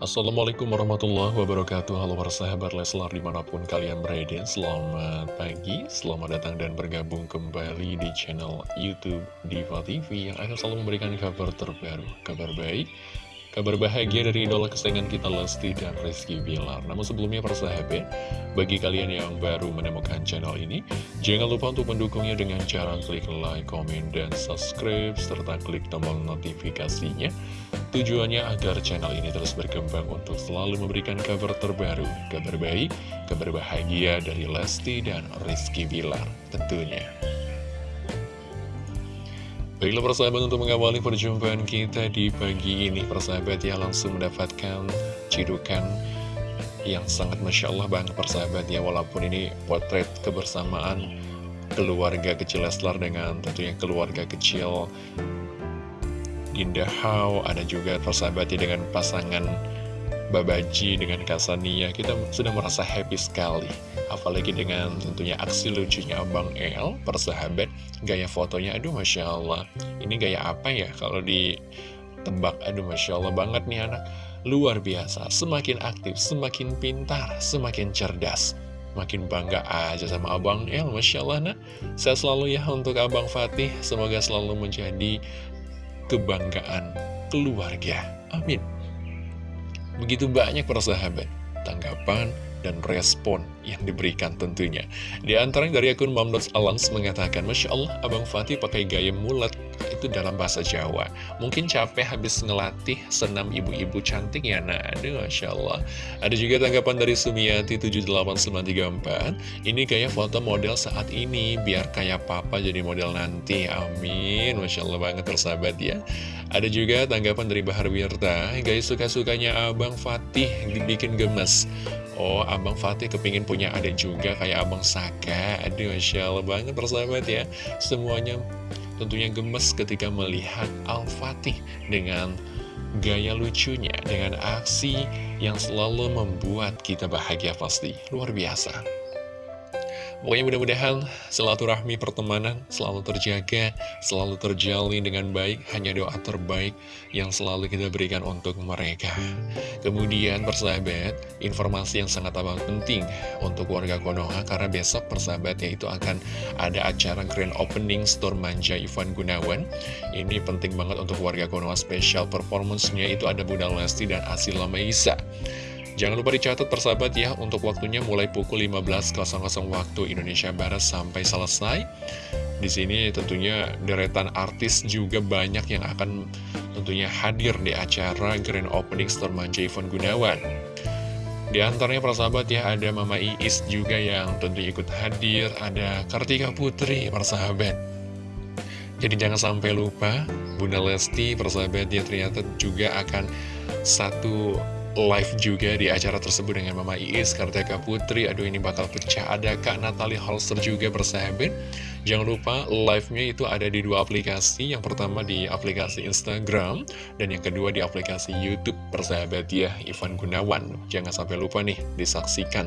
Assalamualaikum warahmatullahi wabarakatuh. Halo para sahabat Leslar di mana pun kalian berada. Selamat pagi, selamat datang dan bergabung kembali di channel Youtube Diva TV Yang akan selalu memberikan kabar terbaru, kabar baik Kabar bahagia dari idola kesayangan kita Lesti dan Rizky Bilar. Namun sebelumnya para sahabat, bagi kalian yang baru menemukan channel ini Jangan lupa untuk mendukungnya dengan cara klik like, komen, dan subscribe Serta klik tombol notifikasinya. Tujuannya agar channel ini terus berkembang untuk selalu memberikan kabar terbaru Kabar baik, kabar bahagia dari Lesti dan Rizky Bilar tentunya Baiklah persahabat untuk mengawali perjumpaan kita di pagi ini. Persahabat ya langsung mendapatkan cidukan yang sangat Masya Allah banget persahabat ya. Walaupun ini potret kebersamaan keluarga kecil Leslar dengan tentunya keluarga kecil Dinda Hao Ada juga persahabat ya dengan pasangan Babaji dengan Kasania Kita sudah merasa happy sekali Apalagi dengan tentunya aksi lucunya Abang El, persahabat, gaya fotonya, aduh Masya Allah. Ini gaya apa ya kalau ditebak, aduh Masya Allah banget nih anak. Luar biasa, semakin aktif, semakin pintar, semakin cerdas. Makin bangga aja sama Abang El, Masya Allah nah. Saya selalu ya untuk Abang Fatih, semoga selalu menjadi kebanggaan keluarga. Amin. Begitu banyak persahabat, tanggapan, dan respon yang diberikan tentunya. Di antaranya dari akun Mamdots Alans mengatakan, Masya Allah, Abang Fatih pakai gaya mulat itu dalam bahasa Jawa. Mungkin capek habis ngelatih senam ibu-ibu cantik ya, nah aduh Masya Allah. Ada juga tanggapan dari Sumiati 78934, ini kayak foto model saat ini, biar kayak papa jadi model nanti, amin. Masya Allah banget tersahabat ya. Ada juga tanggapan dari Bahar Wirta, guys suka-sukanya Abang Fatih dibikin gemes. Oh, Abang Fatih kepingin punya adik juga kayak Abang Saka. Aduh, Masya Allah banget persahabat ya. Semuanya tentunya gemes ketika melihat Al-Fatih dengan gaya lucunya, dengan aksi yang selalu membuat kita bahagia pasti. Luar biasa. Pokoknya mudah-mudahan silaturahmi pertemanan selalu terjaga, selalu terjalin dengan baik, hanya doa terbaik yang selalu kita berikan untuk mereka. Kemudian persahabat, informasi yang sangat amat penting untuk warga Konoha, karena besok persahabat yaitu akan ada acara grand opening store manja Ivan Gunawan. Ini penting banget untuk warga Konoha special performance-nya itu ada Bunda Lesti dan Asila Maisa. Jangan lupa dicatat persahabat ya untuk waktunya mulai pukul 15.00 waktu Indonesia Barat sampai selesai. Di sini tentunya deretan artis juga banyak yang akan tentunya hadir di acara Grand Opening Store Manja Ivan Gunawan. Di antaranya persahabat ya ada Mama Iis juga yang tentu ikut hadir, ada Kartika Putri persahabat. Jadi jangan sampai lupa Bunda Lesti persahabat dia ternyata juga akan satu live juga di acara tersebut dengan Mama Iis, Kartika Putri, aduh ini bakal pecah, ada Kak Natalie Holster juga bersahabat. Jangan lupa live-nya itu ada di dua aplikasi, yang pertama di aplikasi Instagram, dan yang kedua di aplikasi Youtube bersahabat ya, Ivan Gunawan. Jangan sampai lupa nih, disaksikan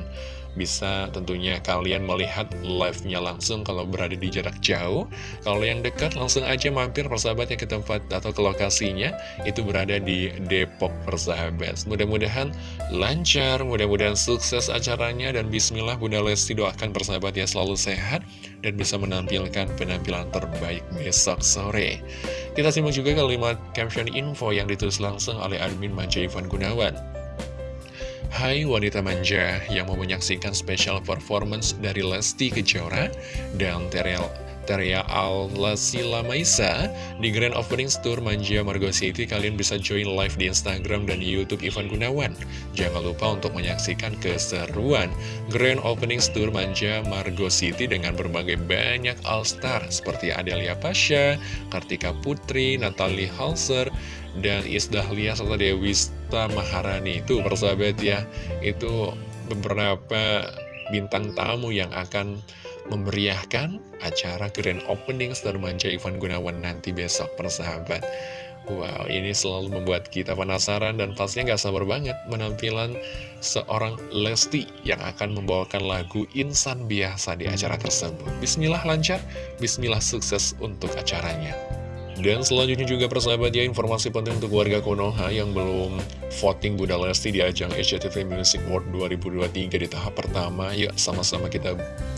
bisa tentunya kalian melihat live-nya langsung kalau berada di jarak jauh. Kalau yang dekat langsung aja mampir persahabatnya ke tempat atau ke lokasinya itu berada di Depok persahabat. Mudah-mudahan lancar, mudah-mudahan sukses acaranya dan bismillah Bunda Lesti doakan persahabat ya selalu sehat dan bisa menampilkan penampilan terbaik besok sore. Kita simak juga kalimat caption info yang ditulis langsung oleh admin Manja Ivan Gunawan. Hai wanita manja yang mau menyaksikan special performance dari Lesti Kejora dan Teriel Teria Al-Lasila Maisa di Grand Opening Tour Manja Margo City. Kalian bisa join live di Instagram dan Youtube Ivan Gunawan. Jangan lupa untuk menyaksikan keseruan Grand Opening Tour Manja Margo City dengan berbagai banyak all-star seperti Adelia Pasha, Kartika Putri, Natalie Halser, dan Isdahlia serta Dewista Maharani itu persahabat ya itu beberapa bintang tamu yang akan memeriahkan acara grand opening Star Manja Ivan Gunawan nanti besok persahabat Wow, ini selalu membuat kita penasaran dan pastinya gak sabar banget menampilan seorang Lesti yang akan membawakan lagu Insan Biasa di acara tersebut. Bismillah lancar, bismillah sukses untuk acaranya. Dan selanjutnya juga persahabat ya informasi penting untuk warga Konoha yang belum voting Bunda Lesti di ajang SCTV Music Award 2023 di tahap pertama. Yuk sama-sama kita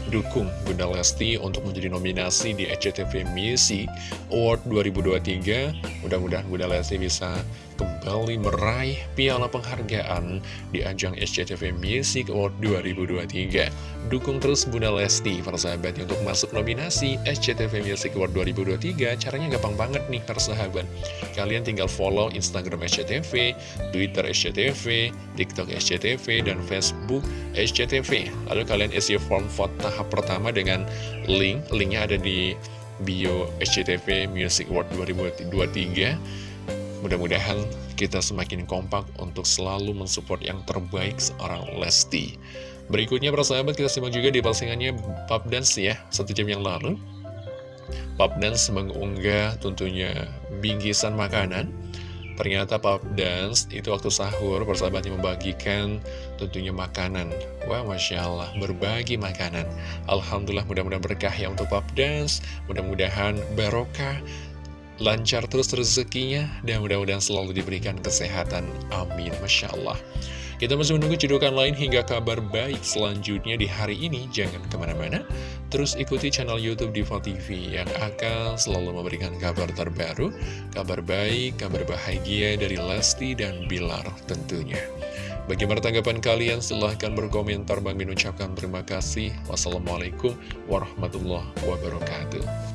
dukung Bunda Lesti untuk menjadi nominasi di SCTV Music Award 2023. Mudah-mudahan Bunda Lesti bisa kembali meraih piala penghargaan di ajang SCTV Music Award 2023. Dukung terus Bunda Lesti, persahabat, untuk masuk nominasi SCTV Music Award 2023. Caranya gampang banget nih persahabat Kalian tinggal follow Instagram SCTV, Twitter SCTV, TikTok SCTV, dan Facebook SCTV Lalu kalian isi form vote tahap pertama dengan link Linknya ada di bio SCTV Music Award 2023 Mudah-mudahan kita semakin kompak untuk selalu mensupport yang terbaik seorang Lesti. Berikutnya persahabat kita simak juga di postingannya Pub Dance ya. Satu jam yang lalu Pop Dance mengunggah tentunya bingkisan makanan Ternyata Pop Dance itu waktu sahur persahabatnya membagikan tentunya makanan. Wah Masya Allah berbagi makanan. Alhamdulillah mudah-mudahan berkah ya untuk Pop Dance. Mudah-mudahan barokah lancar terus rezekinya dan mudah-mudahan selalu diberikan kesehatan. Amin Masya Allah kita masih menunggu cedukan lain hingga kabar baik selanjutnya di hari ini. Jangan ke mana-mana, terus ikuti channel Youtube Diva TV yang akan selalu memberikan kabar terbaru, kabar baik, kabar bahagia dari Lesti dan Bilar tentunya. Bagaimana tanggapan kalian? Silahkan berkomentar. Bang Min ucapkan terima kasih. Wassalamualaikum warahmatullahi wabarakatuh.